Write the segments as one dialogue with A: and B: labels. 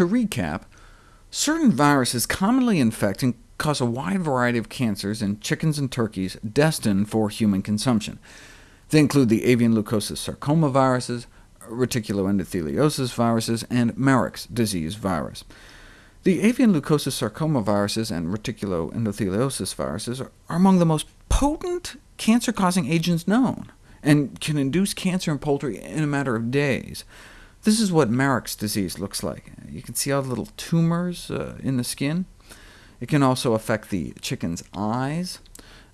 A: To recap, certain viruses commonly infect and cause a wide variety of cancers in chickens and turkeys destined for human consumption. They include the avian leukosis sarcoma viruses, reticuloendotheliosis viruses, and Marek's disease virus. The avian leukosis sarcoma viruses and reticuloendotheliosis viruses are among the most potent cancer-causing agents known, and can induce cancer in poultry in a matter of days. This is what Marek's disease looks like. You can see all the little tumors uh, in the skin. It can also affect the chicken's eyes.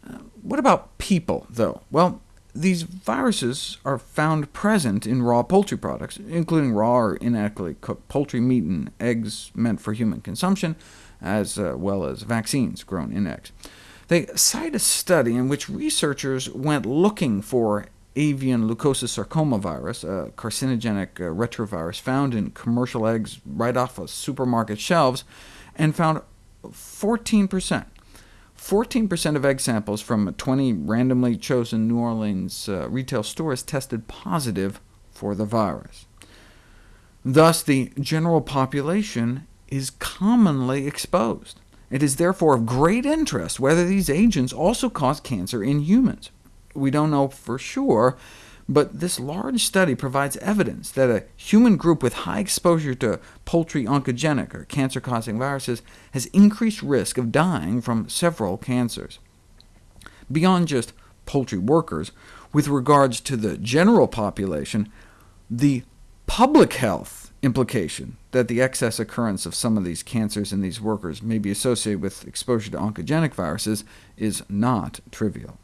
A: Uh, what about people, though? Well, these viruses are found present in raw poultry products, including raw or inadequately cooked poultry meat and eggs meant for human consumption, as uh, well as vaccines grown in eggs. They cite a study in which researchers went looking for avian leukosis sarcoma virus, a carcinogenic uh, retrovirus found in commercial eggs right off of supermarket shelves, and found 14%. 14% of egg samples from 20 randomly chosen New Orleans uh, retail stores tested positive for the virus. Thus, the general population is commonly exposed. It is therefore of great interest whether these agents also cause cancer in humans. We don't know for sure, but this large study provides evidence that a human group with high exposure to poultry oncogenic, or cancer-causing viruses, has increased risk of dying from several cancers. Beyond just poultry workers, with regards to the general population, the public health implication that the excess occurrence of some of these cancers in these workers may be associated with exposure to oncogenic viruses is not trivial.